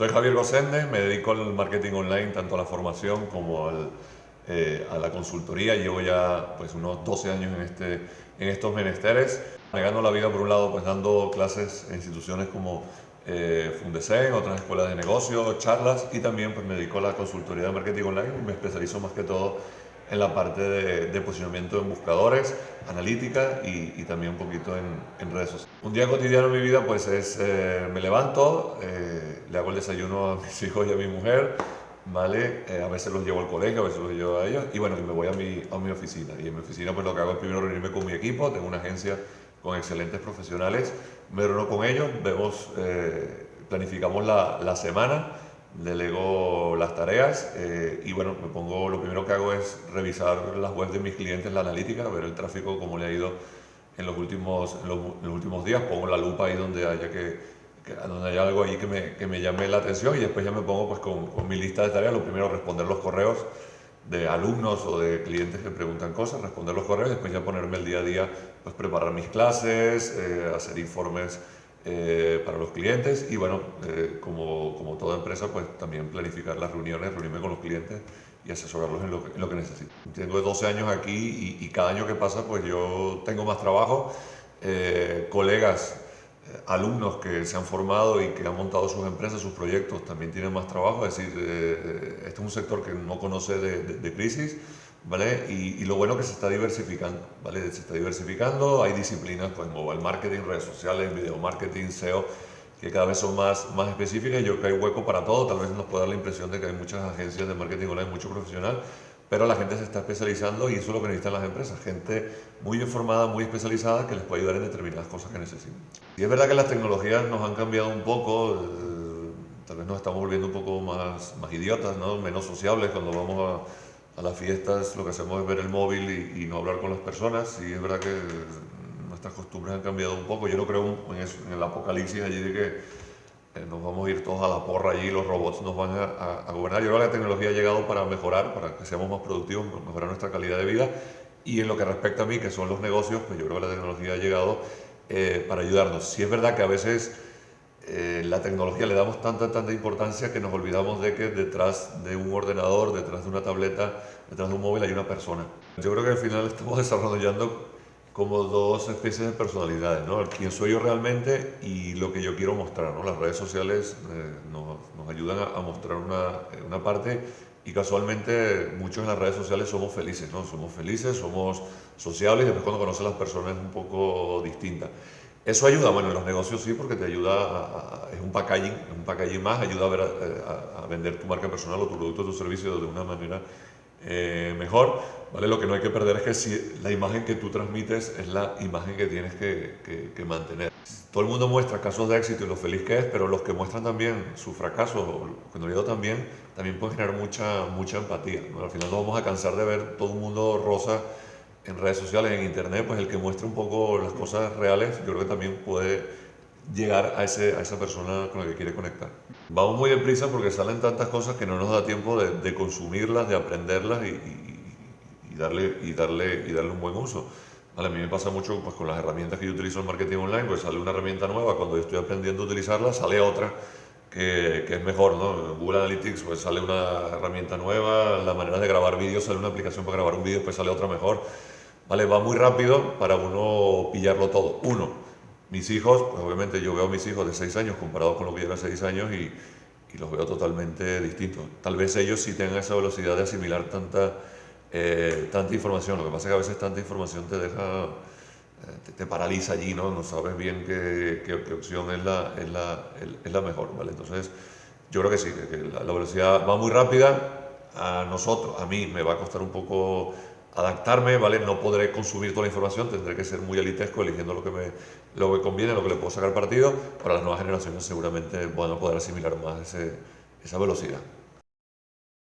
Soy Javier Gosende, me dedico al marketing online, tanto a la formación como al, eh, a la consultoría. Llevo ya pues, unos 12 años en, este, en estos menesteres, negando la vida por un lado, pues dando clases en instituciones como eh, Fundesen, otras escuelas de negocio, charlas y también pues, me dedico a la consultoría de marketing online me especializo más que todo en la parte de, posicionamiento en buscadores, analítica y, también un poquito en, redes sociales. Un día cotidiano en mi vida pues es, eh, me levanto, eh, le hago el desayuno a mis hijos y a mi mujer, ¿vale? Eh, a veces los llevo al colegio, a veces los llevo a ellos y bueno, y me voy a mi, a mi oficina. Y en mi oficina pues lo que hago es primero reunirme con mi equipo, tengo una agencia con excelentes profesionales, me reúno con ellos, vemos, planificamos la, la semana, delego las tareas eh, y bueno, me pongo, lo primero que hago es revisar las webs de mis clientes, la analítica, ver el tráfico, cómo le ha ido en los últimos, en los, últimos días, pongo la lupa ahí donde haya que, donde haya algo ahí que me, que me, llame la atención y después ya me pongo pues con, con mi lista de tareas, lo primero responder los correos de alumnos o de clientes que preguntan cosas, responder los correos, después ya ponerme el día a día, pues preparar mis clases, eh, hacer informes eh, para los clientes y bueno, eh, como, como, toda empresa, pues también planificar las reuniones, reunirme con los clientes y asesorarlos en lo que, en lo que necesito. Tengo 12 años aquí y, cada año que pasa pues yo tengo más trabajo, eh, colegas, alumnos que se han formado y que han montado sus empresas, sus proyectos, también tienen más trabajo, es decir, este es un sector que no conoce de, crisis, ¿vale? Y, lo bueno que se está diversificando, ¿vale? Se está diversificando, hay disciplinas, pues mobile marketing, redes sociales, video marketing, SEO, que cada vez son más, más específicas. Yo creo que hay hueco para todo, tal vez nos pueda dar la impresión de que hay muchas agencias de marketing online, mucho profesional, pero la gente se está especializando y eso es lo que necesitan las empresas, gente muy informada, muy especializada que les puede ayudar en determinadas cosas que necesitan. Y es verdad que las tecnologías nos han cambiado un poco, eh, tal vez nos estamos volviendo un poco más, más idiotas, ¿no? menos sociables cuando vamos a a las fiestas lo que hacemos es ver el móvil y, no hablar con las personas y es verdad que nuestras costumbres han cambiado un poco. Yo no creo en, el apocalipsis allí de que nos vamos a ir todos a la porra allí los robots nos van a, gobernar. Yo creo que la tecnología ha llegado para mejorar, para que seamos más productivos, mejorar nuestra calidad de vida y en lo que respecta a mí, que son los negocios, pues yo creo que la tecnología ha llegado eh, para ayudarnos. Si es verdad que a veces eh, la tecnología le damos tanta, tanta importancia que nos olvidamos de que detrás de un ordenador, detrás de una tableta, detrás de un móvil hay una persona. Yo creo que al final estamos desarrollando como dos especies de personalidades, ¿no? Quién soy yo realmente y lo que yo quiero mostrar, ¿no? Las redes sociales eh, nos, nos, ayudan a, mostrar una, una, parte y casualmente muchos en las redes sociales somos felices, ¿no? Somos felices, somos sociables y después cuando conoces a las personas es un poco distinta. Eso ayuda, bueno, en los negocios sí, porque te ayuda, a, es un packaging, un packaging más, ayuda a, ver, eh, a, vender tu marca personal o tu producto o tu servicio de una manera eh, mejor, ¿vale? Lo que no hay que perder es que si la imagen que tú transmites es la imagen que tienes que, que, mantener. Todo el mundo muestra casos de éxito y lo feliz que es, pero los que muestran también su fracaso, cuando digo también, también pueden generar mucha, mucha empatía. Al final nos vamos a cansar de ver todo un mundo rosa en redes sociales, en internet, pues el que muestre un poco las cosas reales, yo creo que también puede llegar a, ese, a esa persona con la que quiere conectar. Vamos muy deprisa porque salen tantas cosas que no nos da tiempo de, de consumirlas, de aprenderlas y, y, darle, y, darle, y darle un buen uso. Vale, a mí me pasa mucho pues, con las herramientas que yo utilizo en marketing online, pues sale una herramienta nueva, cuando estoy aprendiendo a utilizarla, sale otra que, que, es mejor, ¿no? Google Analytics pues sale una herramienta nueva, la manera de grabar vídeos sale una aplicación para grabar un vídeo, pues sale otra mejor. Vale, va muy rápido para uno pillarlo todo. Uno, mis hijos, pues obviamente yo veo a mis hijos de 6 años comparados con lo que yo era 6 años y, y, los veo totalmente distintos. Tal vez ellos sí tengan esa velocidad de asimilar tanta, eh, tanta información, lo que pasa es que a veces tanta información te deja eh, te, paraliza allí, ¿no? No sabes bien qué, qué, opción es la, es, la, es la, mejor, ¿vale? Entonces, yo creo que sí, que, la, velocidad va muy rápida. A nosotros, a mí, me va a costar un poco adaptarme, ¿vale? No podré consumir toda la información, tendré que ser muy elitesco, eligiendo lo que me, lo que conviene, lo que le puedo sacar partido. Para las nuevas generaciones seguramente van a poder asimilar más esa velocidad.